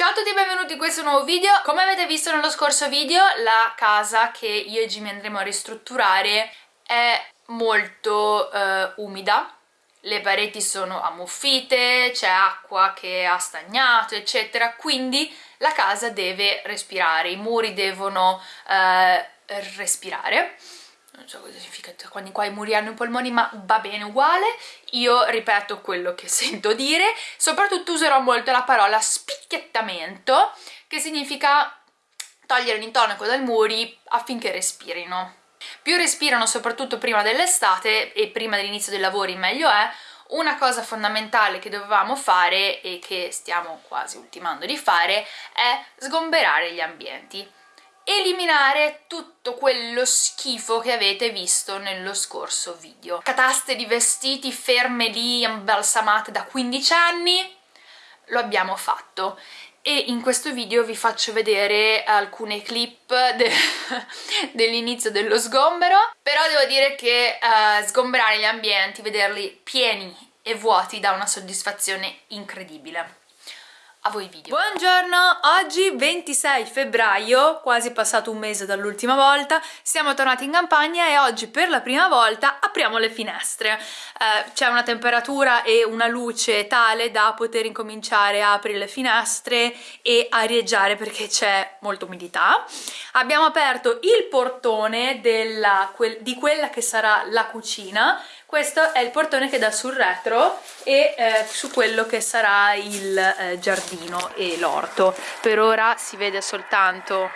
Ciao a tutti e benvenuti in questo nuovo video. Come avete visto nello scorso video, la casa che io e Jimmy andremo a ristrutturare è molto eh, umida. Le pareti sono ammuffite, c'è acqua che ha stagnato, eccetera, quindi la casa deve respirare, i muri devono eh, respirare non so cosa significa quando qua i muri hanno i polmoni ma va bene uguale. Io ripeto quello che sento dire. Soprattutto userò molto la parola spicchiettamento che significa togliere l'intonaco dai muri affinché respirino. Più respirano soprattutto prima dell'estate e prima dell'inizio dei lavori meglio è una cosa fondamentale che dovevamo fare e che stiamo quasi ultimando di fare è sgomberare gli ambienti eliminare tutto quello schifo che avete visto nello scorso video. Cataste di vestiti ferme lì, imbalsamate da 15 anni, lo abbiamo fatto. E in questo video vi faccio vedere alcune clip de dell'inizio dello sgombero. Però devo dire che uh, sgomberare gli ambienti, vederli pieni e vuoti dà una soddisfazione incredibile a voi video. Buongiorno, oggi 26 febbraio, quasi passato un mese dall'ultima volta, siamo tornati in campagna e oggi per la prima volta apriamo le finestre. Eh, C'è una temperatura e una luce tale da poter incominciare a aprire le finestre e arieggiare perché c'è molta umidità. Abbiamo aperto il portone della, quel, di quella che sarà la cucina questo è il portone che dà sul retro e eh, su quello che sarà il eh, giardino e l'orto. Per ora si vede soltanto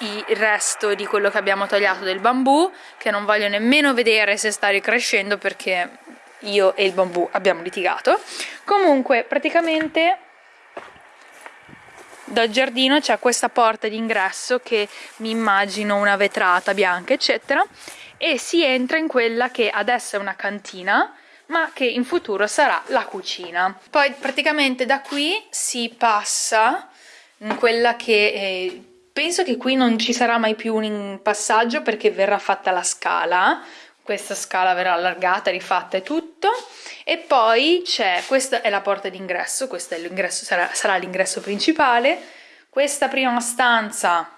il resto di quello che abbiamo tagliato del bambù che non voglio nemmeno vedere se sta ricrescendo perché io e il bambù abbiamo litigato. Comunque praticamente dal giardino c'è questa porta d'ingresso che mi immagino una vetrata bianca eccetera e si entra in quella che adesso è una cantina ma che in futuro sarà la cucina. Poi praticamente da qui si passa in quella che eh, penso che qui non ci sarà mai più un passaggio perché verrà fatta la scala, questa scala verrà allargata, rifatta e tutto. E poi c'è, questa è la porta d'ingresso, questo sarà, sarà l'ingresso principale, questa prima stanza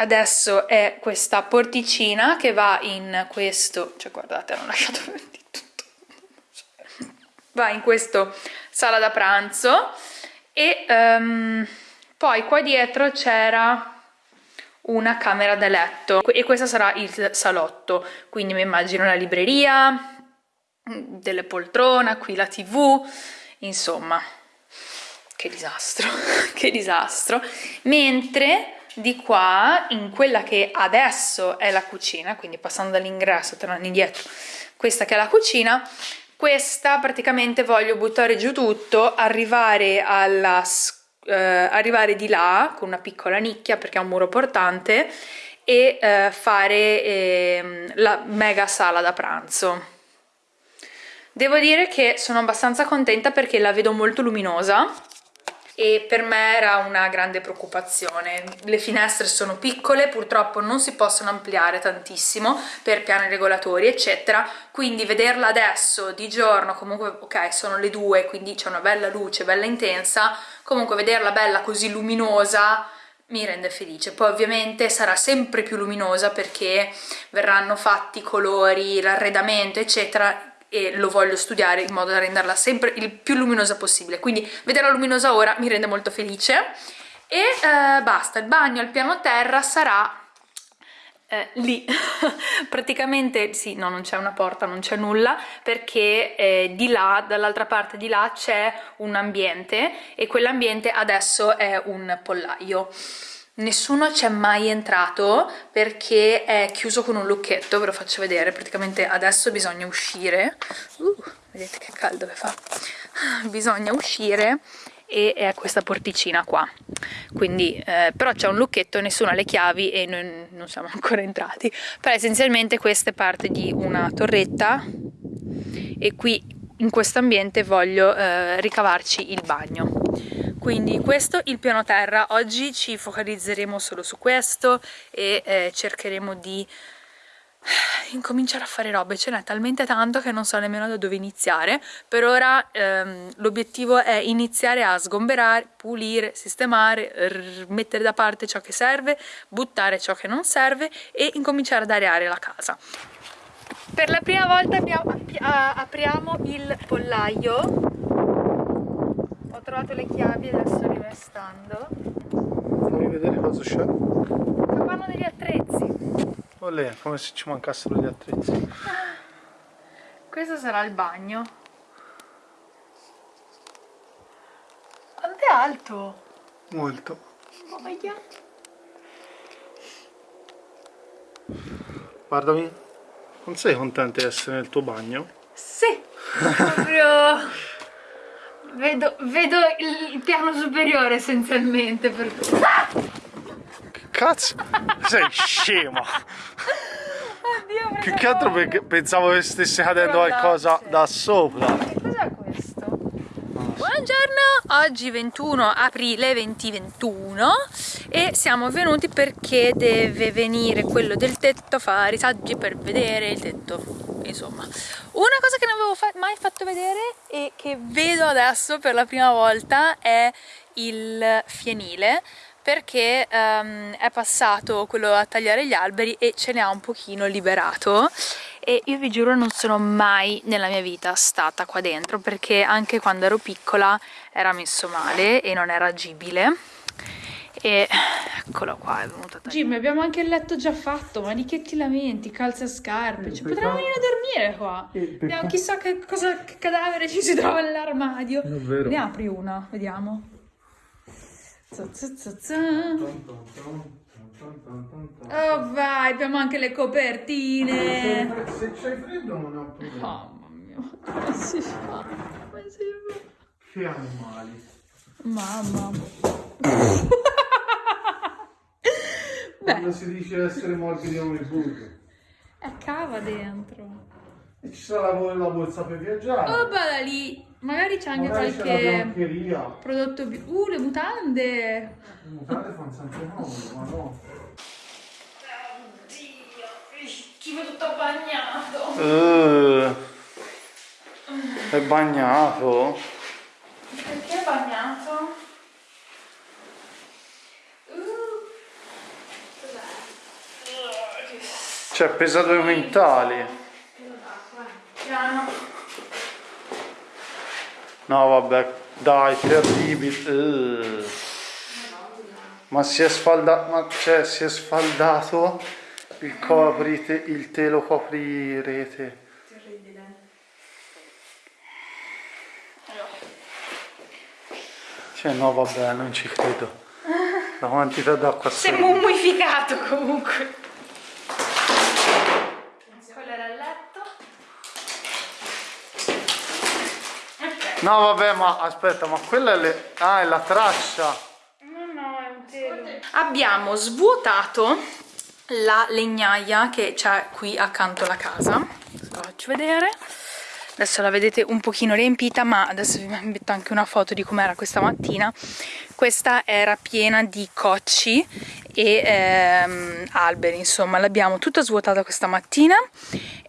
adesso è questa porticina che va in questo cioè guardate hanno lasciato tutto. Va in questo sala da pranzo e um, poi qua dietro c'era una camera da letto e questo sarà il salotto. Quindi mi immagino la libreria delle poltrone qui la tv insomma. Che disastro che disastro. Mentre di qua in quella che adesso è la cucina quindi passando dall'ingresso tornando indietro questa che è la cucina questa praticamente voglio buttare giù tutto arrivare alla eh, arrivare di là con una piccola nicchia perché è un muro portante e eh, fare eh, la mega sala da pranzo. Devo dire che sono abbastanza contenta perché la vedo molto luminosa e per me era una grande preoccupazione. Le finestre sono piccole, purtroppo non si possono ampliare tantissimo per piani regolatori eccetera, quindi vederla adesso di giorno, comunque ok sono le due quindi c'è una bella luce, bella intensa, comunque vederla bella così luminosa mi rende felice, poi ovviamente sarà sempre più luminosa perché verranno fatti i colori, l'arredamento eccetera e lo voglio studiare in modo da renderla sempre il più luminosa possibile. Quindi vederla luminosa ora mi rende molto felice. E eh, basta, il bagno al piano terra sarà eh, lì. Praticamente sì, no non c'è una porta, non c'è nulla perché eh, di là, dall'altra parte di là c'è un ambiente e quell'ambiente adesso è un pollaio nessuno c'è mai entrato perché è chiuso con un lucchetto ve lo faccio vedere. Praticamente adesso bisogna uscire. Uh, vedete che caldo che fa. Bisogna uscire e è questa porticina qua. Quindi eh, però c'è un lucchetto nessuno ha le chiavi e noi non siamo ancora entrati. Però essenzialmente questa è parte di una torretta e qui in questo ambiente voglio eh, ricavarci il bagno quindi questo il piano terra oggi ci focalizzeremo solo su questo e eh, cercheremo di incominciare a fare robe, ce n'è talmente tanto che non so nemmeno da dove iniziare. Per ora ehm, l'obiettivo è iniziare a sgomberare, pulire, sistemare, mettere da parte ciò che serve, buttare ciò che non serve e incominciare ad areare la casa. Per la prima volta apriamo il pollaio. Ho trovato le chiavi e adesso rimestando. Fammi vedere cosa c'è. Capanno degli attrezzi. Olè, come se ci mancassero gli attrezzi. Questo sarà il bagno. Quanto è alto? Molto. Boia. Guardami. Non sei contenta di essere nel tuo bagno? Sì. Proprio... vedo, vedo il piano superiore essenzialmente. Per... Che cazzo? sei scema. Oddio, Più che altro perché pensavo che stesse cadendo qualcosa da sopra. Che cos'è questo? Buongiorno, oggi 21 aprile 2021 e siamo venuti perché deve venire quello del tetto a fare i saggi per vedere il tetto. Insomma, una cosa che non avevo fa mai fatto vedere e che vedo adesso per la prima volta è il fienile perché um, è passato quello a tagliare gli alberi e ce ne ha un pochino liberato. E io vi giuro non sono mai nella mia vita stata qua dentro perché anche quando ero piccola era messo male e non era agibile e eccolo qua è venuto a tagliare Jimmy abbiamo anche il letto già fatto ma di che ti lamenti calza scarpe cioè, potremmo venire a dormire qua vediamo chissà che, cosa, che cadavere ci si trova nell'armadio ne apri una vediamo Oh vai, abbiamo anche le copertine. Se c'hai freddo non ho problema. Mamma mia, come si fa? Come si fa? Che animali. Mamma. Quando si dice essere morbidi come il burro. È cava dentro. E ci sarà la, la borsa per viaggiare. Oh, bada lì. Magari c'è anche Magari qualche prodotto... Uh, le mutande! Le mutande fanno sempre nuove, ma no. Oddio, schifo tutto bagnato. Uh, è bagnato? Perché è bagnato? Uh, Cioè pesa due quintali. Piano. No vabbè, dai, terribile. Uh. Ma si è sfaldato, ma cioè si è sfaldato il coprite, il telo coprirete. Terribile. Cioè no vabbè, non ci credo. La quantità d'acqua Si è mummificato comunque. No vabbè ma aspetta ma quella è, le... ah, è la traccia. No no è un telo. Abbiamo svuotato la legnaia che c'è qui accanto alla casa. La faccio vedere adesso la vedete un pochino riempita ma adesso vi metto anche una foto di com'era questa mattina. Questa era piena di cocci e ehm, alberi insomma l'abbiamo tutta svuotata questa mattina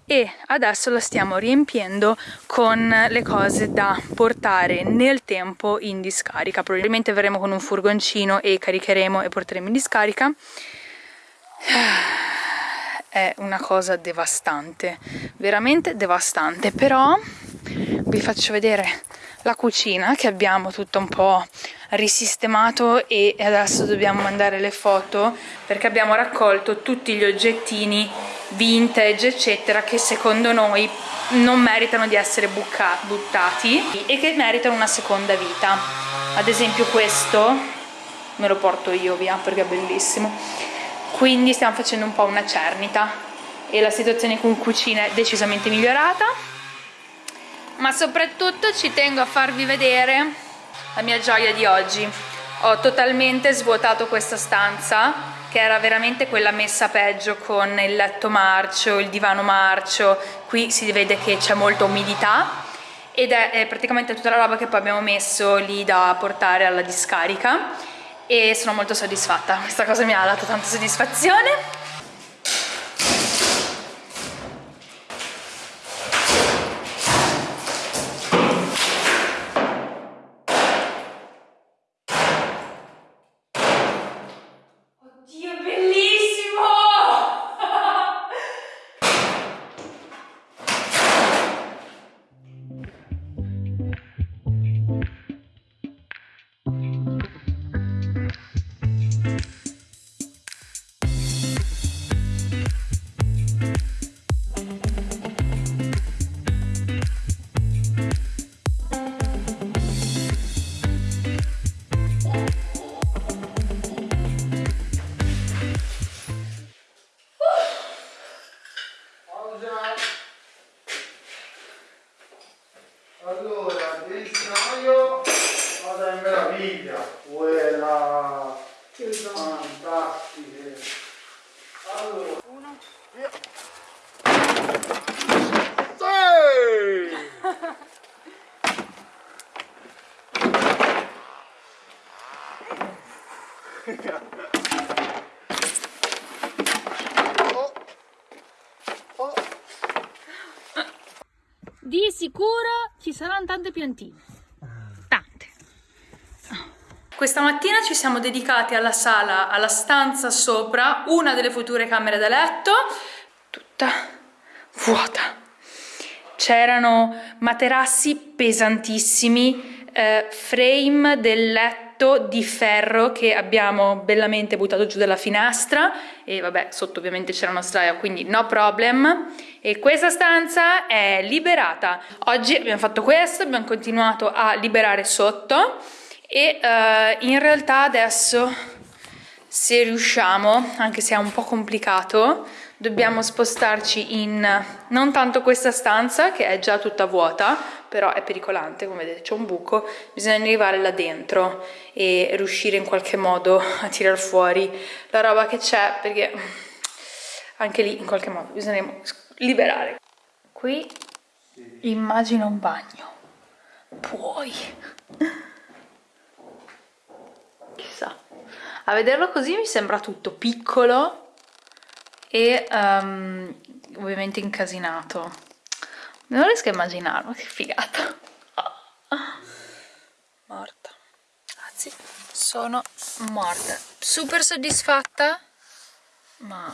e adesso la stiamo riempiendo con le cose da portare nel tempo in discarica. Probabilmente verremo con un furgoncino e caricheremo e porteremo in discarica è una cosa devastante veramente devastante. Però vi faccio vedere la cucina che abbiamo tutto un po' risistemato e adesso dobbiamo mandare le foto perché abbiamo raccolto tutti gli oggettini vintage eccetera che secondo noi non meritano di essere buttati e che meritano una seconda vita. Ad esempio questo me lo porto io via perché è bellissimo quindi stiamo facendo un po' una cernita e la situazione con cucina è decisamente migliorata. Ma soprattutto ci tengo a farvi vedere la mia gioia di oggi. Ho totalmente svuotato questa stanza che era veramente quella messa peggio con il letto marcio, il divano marcio, qui si vede che c'è molta umidità ed è, praticamente tutta la roba che poi abbiamo messo lì da portare alla discarica e sono molto soddisfatta, questa cosa mi ha dato tanta soddisfazione Yeah. Di sicuro ci saranno tante piantine. Tante. Questa mattina ci siamo dedicati alla sala, alla stanza sopra, una delle future camere da letto, tutta vuota. C'erano materassi pesantissimi, eh, frame del letto di ferro che abbiamo bellamente buttato giù dalla finestra. E vabbè sotto ovviamente c'era una straia quindi no problem. E questa stanza è liberata. Oggi abbiamo fatto questo abbiamo continuato a liberare sotto. E uh, in realtà adesso se riusciamo anche se è un po' complicato dobbiamo spostarci in non tanto questa stanza che è già tutta vuota però è pericolante come vedete c'è un buco bisogna arrivare là dentro e riuscire in qualche modo a tirar fuori la roba che c'è perché anche lì in qualche modo bisogneremo liberare. Qui immagino un bagno. Puoi. Chissà. A vederlo così mi sembra tutto piccolo e um, ovviamente incasinato non riesco a immaginarlo che figata. Morta. Anzi sono morta. Super soddisfatta? Ma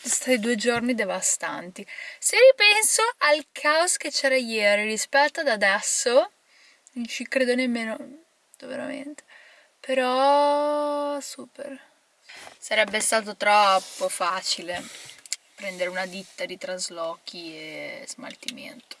stati due giorni devastanti. Se ripenso al caos che c'era ieri rispetto ad adesso non ci credo nemmeno veramente. Però super. Sarebbe stato troppo facile prendere una ditta di traslochi e smaltimento.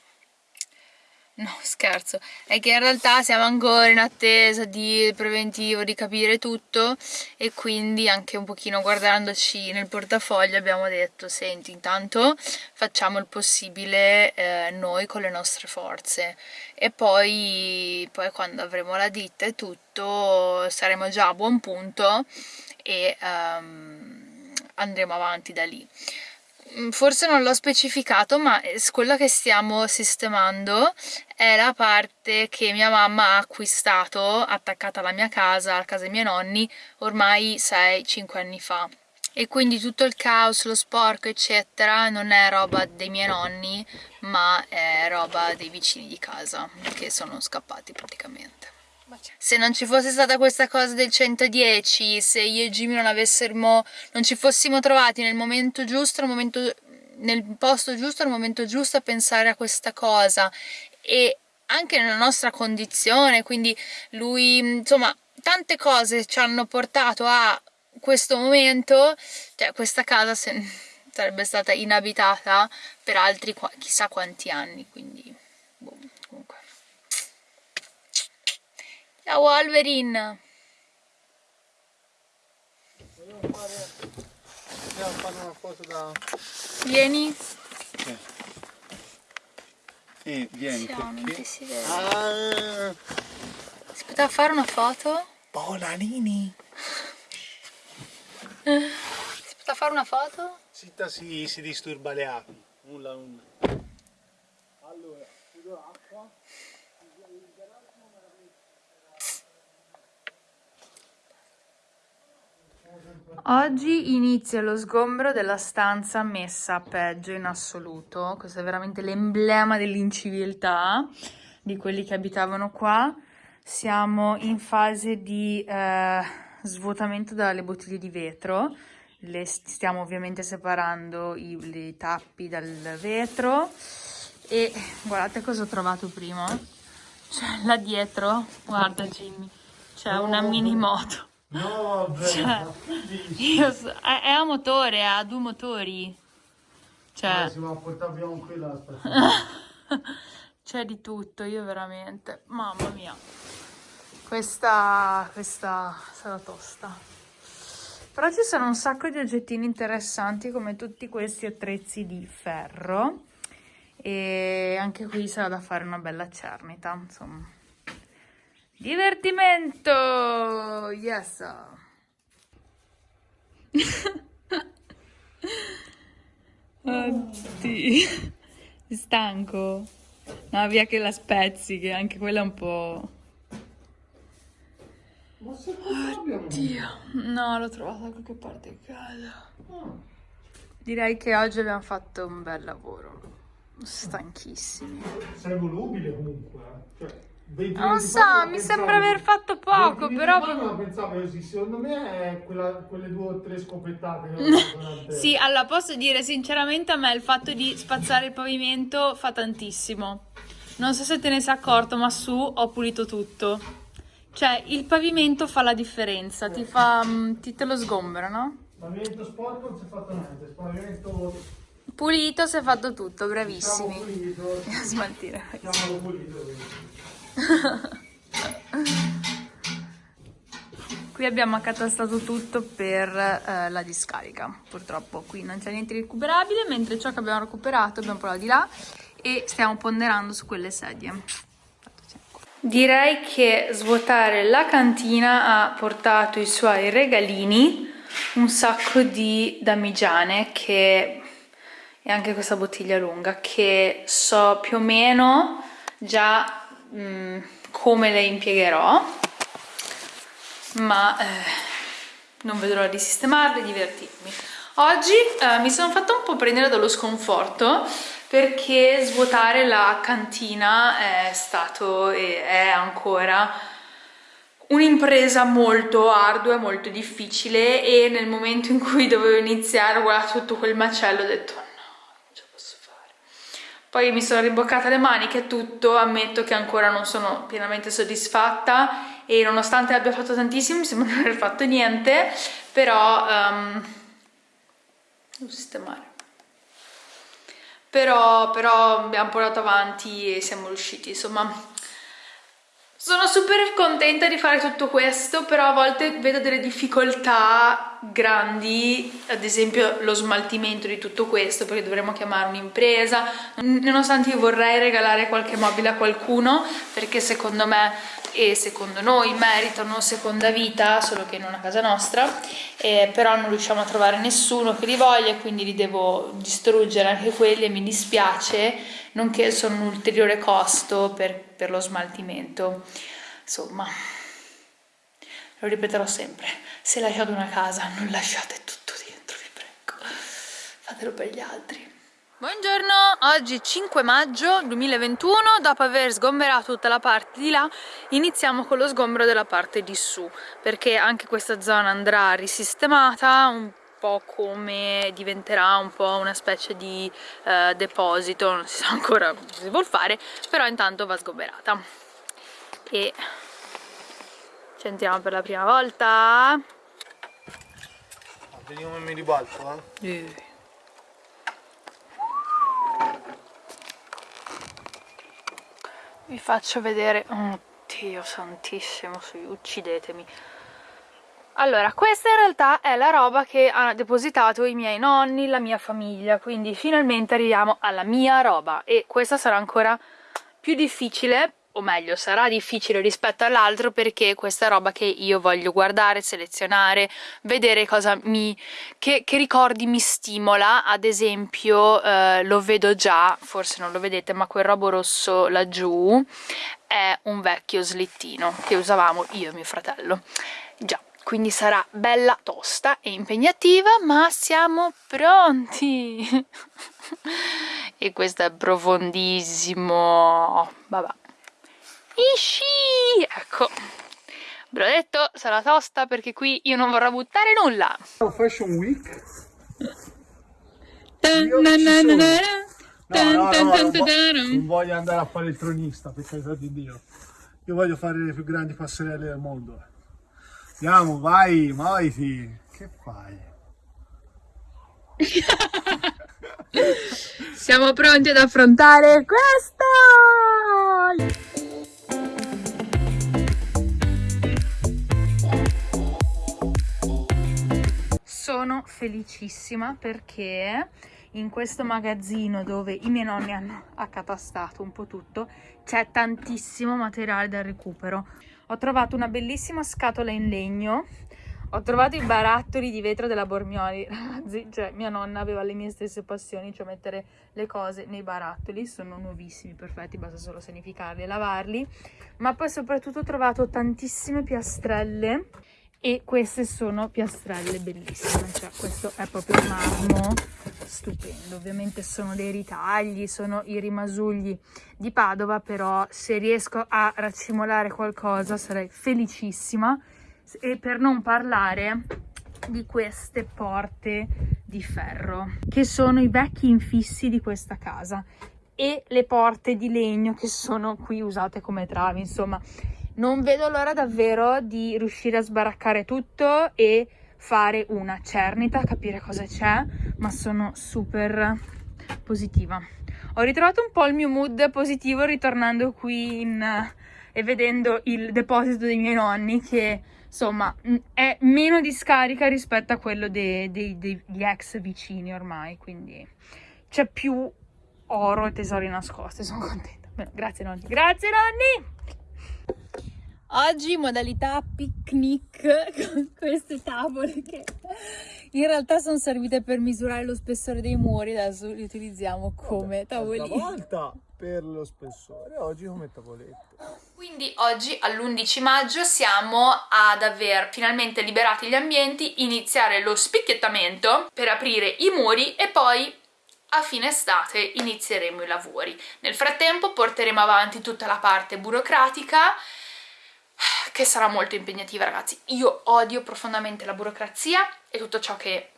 No, scherzo, è che in realtà siamo ancora in attesa di preventivo, di capire tutto e quindi anche un pochino guardandoci nel portafoglio abbiamo detto senti intanto facciamo il possibile eh, noi con le nostre forze. E poi, poi quando avremo la ditta e tutto saremo già a buon punto e um, andremo avanti da lì forse non l'ho specificato ma quella che stiamo sistemando è la parte che mia mamma ha acquistato attaccata alla mia casa, alla casa dei miei nonni ormai 6-5 anni fa. E quindi tutto il caos, lo sporco eccetera non è roba dei miei nonni ma è roba dei vicini di casa che sono scappati praticamente se non ci fosse stata questa cosa del 110, se io e Jimmy non avessimo, non ci fossimo trovati nel momento giusto, nel, momento, nel posto giusto, nel momento giusto a pensare a questa cosa. E anche nella nostra condizione, quindi lui, insomma, tante cose ci hanno portato a questo momento, cioè questa casa se, sarebbe stata inabitata per altri chissà quanti anni, quindi boh, comunque. Ciao Wolverine! Vogliamo fare, fare una foto da... Vieni. Sì. Eh, vieni Siamo, perché... si vede. Ah, Si poteva fare una foto? Polanini! Si poteva fare una foto? Zitta si, si disturba le api. Nulla, nulla. Allora, chiudo l'acqua. Oggi inizia lo sgombro della stanza messa peggio in assoluto. Questo è veramente l'emblema dell'inciviltà di quelli che abitavano qua. Siamo in fase di eh, svuotamento dalle bottiglie di vetro. Le stiamo ovviamente separando i, i tappi dal vetro. E guardate cosa ho trovato prima. C'è là dietro, guarda Jimmy, c'è una mini moto. No, vabbè. Cioè, io so- è, è a motore, ha due motori. Cioè, Si va a portare via un aspetta. c'è di tutto, io veramente. Mamma mia. Questa, questa sarà tosta. Però ci sono un sacco di oggettini interessanti come tutti questi attrezzi di ferro. E anche qui sarà da fare una bella cernita, insomma. Divertimento! Yes! Oddio, stanco. No, via che la spezzi, che anche quella è un po'... Oddio, no, l'ho trovata da qualche parte in casa. Direi che oggi abbiamo fatto un bel lavoro. Stanchissimi. Sei volubile comunque, eh. cioè, 20 Non so, mi pensavi- sembra aver fatto 20 poco, però... non pensavo così, secondo me è quella- quelle due o tre durante- Sì, allora posso dire sinceramente a me il fatto di spazzare il pavimento fa tantissimo. Non so se te ne sei accorto, ma su ho pulito tutto. Cioè, il pavimento fa la differenza, ti fa... mm, ti te lo sgombera, no? Pavimento sporco non si è fatto niente, pavimento Pulito si è fatto tutto, diciamo bravissimi. pulito, Smaltire. chiamalo pulito. Qui abbiamo accatastato tutto per eh, la discarica. Purtroppo qui non c'è niente di recuperabile, mentre ciò che abbiamo recuperato abbiamo provato di là e stiamo ponderando su quelle sedie. Direi che svuotare la cantina ha portato i suoi regalini, un sacco di damigiane che e anche questa bottiglia lunga che so più o meno già mm, come le impiegherò ma eh, non vedo l'ora di sistemarle e divertirmi. Oggi eh, mi sono fatta un po' prendere dallo sconforto perché svuotare la cantina è stato e è ancora un'impresa molto ardua e molto difficile e nel momento in cui dovevo iniziare guardare tutto quel macello ho detto no, non ce la posso fare. Poi mi sono riboccata le maniche e tutto, ammetto che ancora non sono pienamente soddisfatta e nonostante abbia fatto tantissimo mi sembra non aver fatto niente, però um, devo sistemare. Però, però abbiamo portato avanti e siamo riusciti, insomma sono super contenta di fare tutto questo, però a volte vedo delle difficoltà grandi, ad esempio lo smaltimento di tutto questo, perché dovremmo chiamare un'impresa, nonostante io vorrei regalare qualche mobile a qualcuno, perché secondo me e secondo noi meritano seconda vita, solo che non a casa nostra, eh, però non riusciamo a trovare nessuno che li voglia, quindi li devo distruggere anche quelli e mi dispiace, nonché sono un ulteriore costo per, per lo smaltimento. Insomma, lo ripeterò sempre, se lasciate una casa non lasciate tutto dentro, vi prego, fatelo per gli altri. Buongiorno, oggi 5 maggio 2021, dopo aver sgomberato tutta la parte di là, iniziamo con lo sgombero della parte di su, perché anche questa zona andrà risistemata, un po' come diventerà un po' una specie di eh, deposito, non si sa ancora cosa si vuol fare, però intanto va sgomberata. E ci entriamo per la prima volta. Vediamo come mi ribalto, eh. Eh. Vi faccio vedere... Oddio santissimo, uccidetemi. Allora, questa in realtà è la roba che hanno depositato i miei nonni, la mia famiglia, quindi finalmente arriviamo alla mia roba e questa sarà ancora più difficile, o meglio, sarà difficile rispetto all'altro perché questa roba che io voglio guardare, selezionare, vedere cosa mi... che, che ricordi mi stimola, ad esempio eh, lo vedo già, forse non lo vedete, ma quel robo rosso laggiù è un vecchio slittino che usavamo io e mio fratello. Già, quindi sarà bella tosta e impegnativa, ma siamo pronti! e questo è profondissimo! Vabbè. Isci! Ecco, ve l'ho detto, sarà tosta perché qui io non vorrò buttare nulla! Fashion Week? Io No, no, no, non voglio andare a fare il tronista, per carità di Dio. Io voglio fare le più grandi passerelle del mondo. Andiamo, vai, muoviti. Che fai? Siamo pronti ad affrontare questo! Sono felicissima perché in questo magazzino dove i miei nonni hanno accatastato un po' tutto c'è tantissimo materiale da recupero. ho trovato una bellissima scatola in legno ho trovato i barattoli di vetro della Bormioli, ragazzi, cioè mia nonna aveva le mie stesse passioni, cioè mettere le cose nei barattoli, sono nuovissimi, perfetti, basta solo sanificarli e lavarli, ma poi soprattutto ho trovato tantissime piastrelle e queste sono piastrelle bellissime, cioè questo è proprio marmo stupendo, ovviamente sono dei ritagli, sono i rimasugli di Padova, però se riesco a raccimolare qualcosa sarei felicissima. E per non parlare di queste porte di ferro che sono i vecchi infissi di questa casa e le porte di legno che sono qui usate come travi insomma non vedo l'ora davvero di riuscire a sbaraccare tutto e fare una cernita capire cosa c'è ma sono super positiva. Ho ritrovato un po' il mio mood positivo ritornando qui in, e vedendo il deposito dei miei nonni che insomma è meno di scarica rispetto a quello dei, dei, degli ex vicini ormai quindi c'è più oro e tesori nascosti sono contenta. Bene, grazie nonni. Grazie nonni oggi modalità picnic con queste tavole che in realtà sono servite per misurare lo spessore dei muri adesso li utilizziamo come tavolini. una volta per lo spessore oggi come tavolette quindi oggi all'11 maggio siamo ad aver finalmente liberato gli ambienti, iniziare lo spicchiettamento per aprire i muri e poi a fine estate inizieremo i lavori. Nel frattempo porteremo avanti tutta la parte burocratica che sarà molto impegnativa ragazzi. Io odio profondamente la burocrazia e tutto ciò che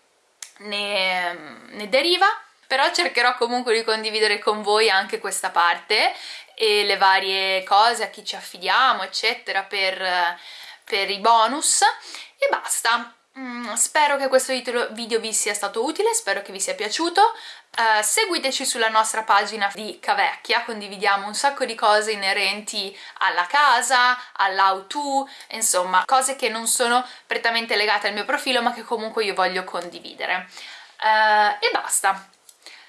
ne, ne deriva però cercherò comunque di condividere con voi anche questa parte e le varie cose a chi ci affidiamo eccetera per, per i bonus e basta mm, spero che questo video vi sia stato utile, spero che vi sia piaciuto. Uh, seguiteci sulla nostra pagina di Cavecchia, condividiamo un sacco di cose inerenti alla casa, all'how to, insomma cose che non sono prettamente legate al mio profilo ma che comunque io voglio condividere. Uh, e basta.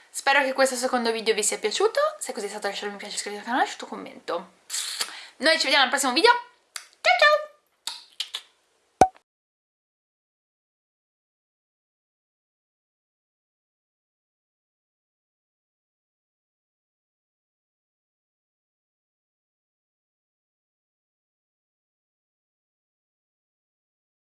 Spero che questo secondo video vi sia piaciuto, se così è stato lasciate un mi piace, iscrivetevi al canale e lasciate un commento. Noi ci vediamo al prossimo video,